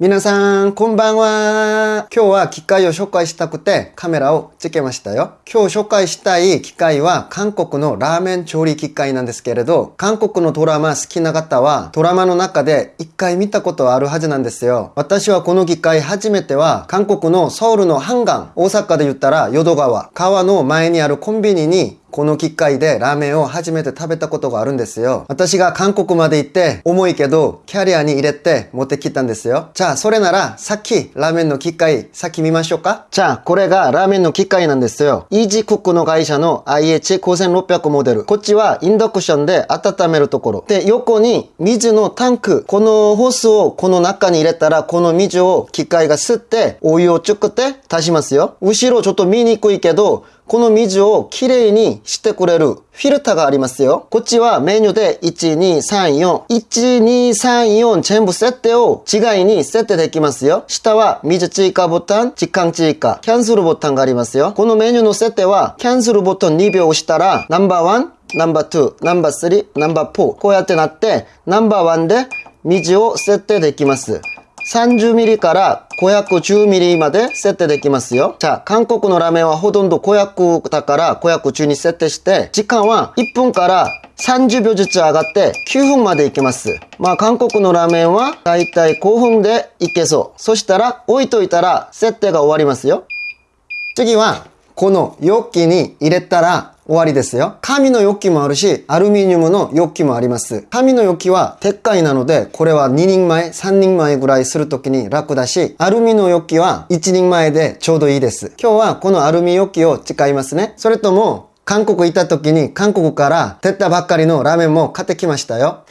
皆さん、こんばんは。今日は機械を紹介したくてカメラをつけましたよ。今日紹介したい機械は韓国のラーメン調理機械なんですけれど、韓国のドラマ好きな方はドラマの中で一回見たことあるはずなんですよ。私はこの機械初めては韓国のソウルのハンガン、大阪で言ったら淀川、川の前にあるコンビニにこの機械でラーメンを初めて食べたことがあるんですよ。私が韓国まで行って重いけどキャリアに入れて持ってきたんですよ。じゃあそれならさっきラーメンの機械先見ましょうか？じゃあこれがラーメンの機械なんですよ。イージクックの会社の IH5600 モデル。こっちはインダクションで温めるところ。で横に水のタンク。このホースをこの中に入れたらこの水を機械が吸ってお湯を作って足しますよ。後ろちょっと見にくいけどこの水をきれいにしてくれるフィルターがありますよ。こっちはメニューで1234。1234全部設定を違いに設定できますよ。下は水追加ボタン、時間追加、キャンセルボタンがありますよ。このメニューの設定はキャンセルボタン2秒押したらナンバーワン、ナンバー2、ナンバー3、ナンバー4。こうやってなってナンバーワンで水を設定できます。30ミリから510ミリまで設定できますよ。じゃあ、韓国のラーメンはほとんど500だから510に設定して、時間は1分から30秒ずつ上がって9分までいけます。まあ韓国のラーメンはだいたい5分でいけそう。そしたら置いといたら設定が終わりますよ。次はこの容器に入れたら終わりですよ。紙の容器もあるし、アルミニウムの容器もあります。紙の容器は鉄塊なので、これは2人前、3人前ぐらいするときに楽だし、アルミの容器は1人前でちょうどいいです。今日はこのアルミ容器を使いますね。それとも、韓国行った時に韓国から出たばっかりのラーメンも買ってきましたよ。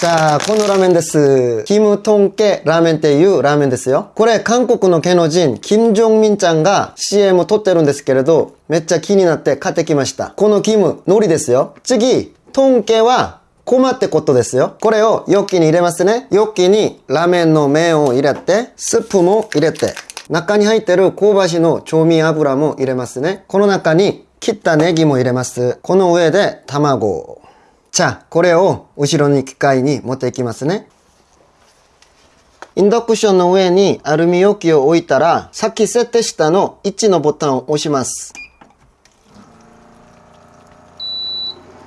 さあ、このラーメンです。キムトンケラーメンっていうラーメンですよ。これ、韓国の芸能人、キム・ジョンミンちゃんが CM を撮ってるんですけれど、めっちゃ気になって買ってきました。このキム、海苔ですよ。次、トンケは、コマってことですよ。これを容器に入れますね。容器にラーメンの麺を入れて、スープも入れて、中に入ってる香ばしの調味油も入れますね。この中に切ったネギも入れます。この上で卵。じゃ、これを後ろに機械に持っていきますね。インダクションの上にアルミ容器を置いたら、さっき設定したの1のボタンを押します。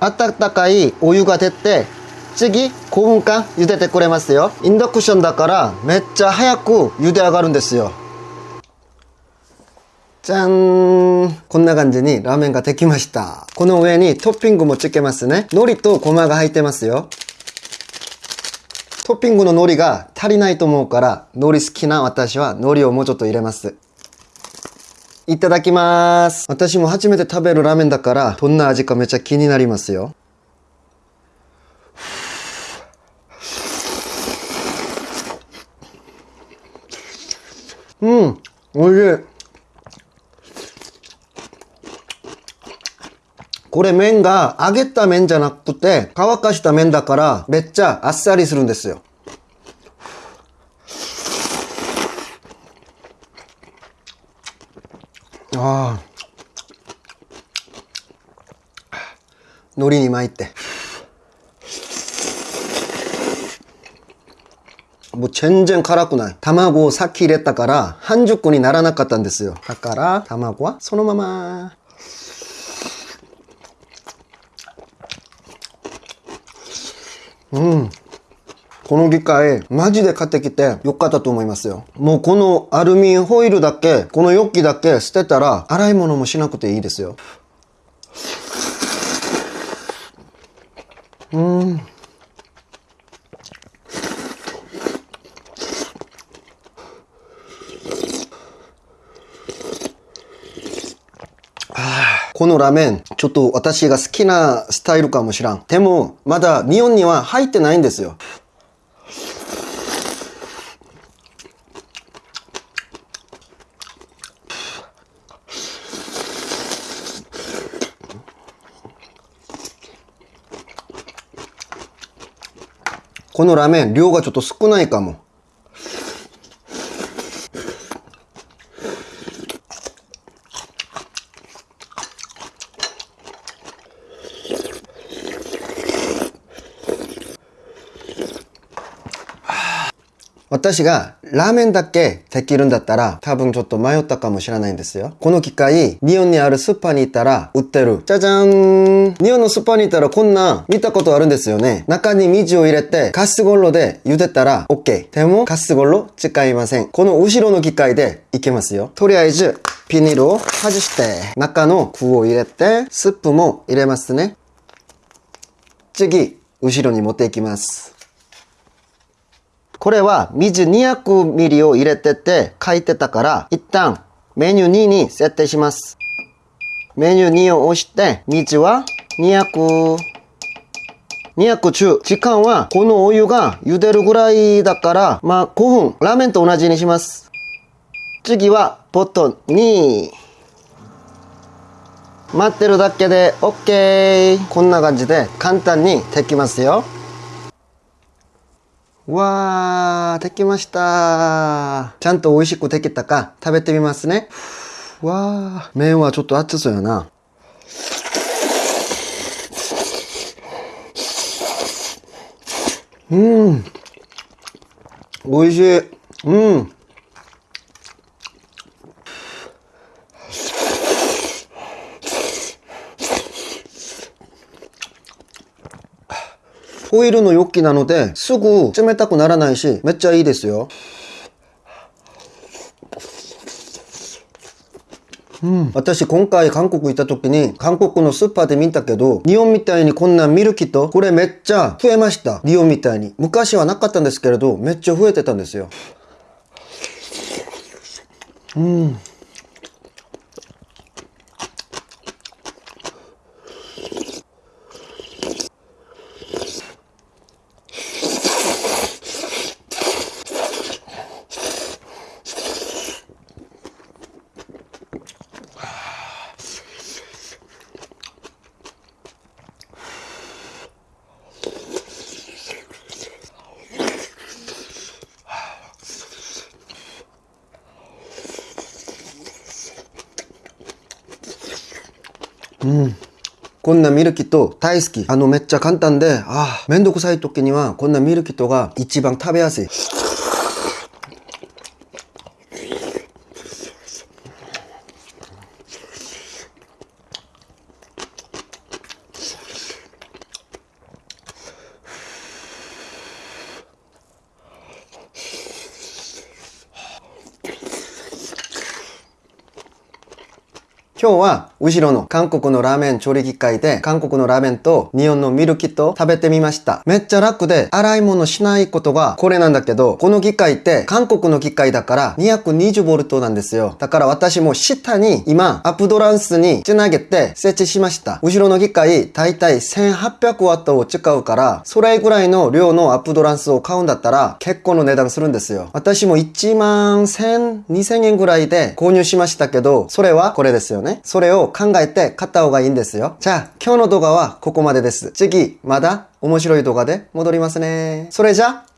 温かいお湯が出て、次5分間茹でてくれますよ。インダクションだからめっちゃ早く茹で上がるんですよ。じゃんこんな感じにラーメンができました。この上にトッピングもつけますね。海苔とごまが入ってますよ。トッピングの海苔が足りないと思うから、海苔好きな私は海苔をもうちょっと入れます。いただきます。私も初めて食べるラーメンだから、どんな味かめっちゃ気になりますよ。うん、美味しい。これ麺が揚げた麺じゃなくて乾かした麺だからめっちゃあっさりするんですよ。ああ。海苔に巻いて。もう全然辛くない。卵をさっき入れたから半熟にならなかったんですよ。だから卵はそのまま。うん。この機械、マジで買ってきてよかったと思いますよ。もうこのアルミホイルだけ、この容器だけ捨てたら、洗い物もしなくていいですよ。うん。このラーメン、ちょっと私が好きなスタイルかもしらん。でも、まだ日本には入ってないんですよ。このラーメン、量がちょっと少ないかも。私がラーメンだけできるんだったら多分ちょっと迷ったかもしれないんですよ。この機械、日本にあるスーパーに行ったら売ってる。じゃじゃーん日本のスーパーに行ったらこんな見たことあるんですよね。中に水を入れてカスコンロで茹でたら OK。でもカスコンロ使いません。この後ろの機械でいけますよ。とりあえずビニールを外して中の具を入れてスープも入れますね。次、後ろに持っていきます。これは水 200ml を入れてて書いてたから一旦メニュー2に設定します。メニュー2を押して水は200 200中。時間はこのお湯が茹でるぐらいだから、まあ5分。ラーメンと同じにします。次はポット2。待ってるだけで OK。こんな感じで簡単にできますよ。わー、できました。ちゃんと美味しくできたか食べてみますね。わー、麺はちょっと熱そうやな。うん。美味しい。うん。ホイールの容器なので、すぐ冷たくならないし、めっちゃいいですよ。うん、私今回韓国行った時に韓国のスーパーで見たけど日本みたいにこんなミルキとこれめっちゃ増えました。日本みたいに。昔はなかったんですけれどめっちゃ増えてたんですよ。うん。うん。こんなミルキット大好き。あのめっちゃ簡単で、ああ、めんどくさい時にはこんなミルキットが一番食べやすい。今日は後ろの韓国のラーメン調理機械で韓国のラーメンと日本のミルキット食べてみました。めっちゃ楽で洗い物しないことがこれなんだけど、この機械って韓国の機械だから 220V なんですよ。だから私も下に今アップドランスにつなげて設置しました。後ろの機械大体 1800W を使うから、それぐらいの量のアップドランスを買うんだったら結構の値段するんですよ。私も1万1000、2000円ぐらいで購入しましたけど、それはこれですよね。ね。それを考えて買った方がいいんですよ。じゃあ、今日の動画はここまでです。次、まだ面白い動画で戻りますね。それじゃあ、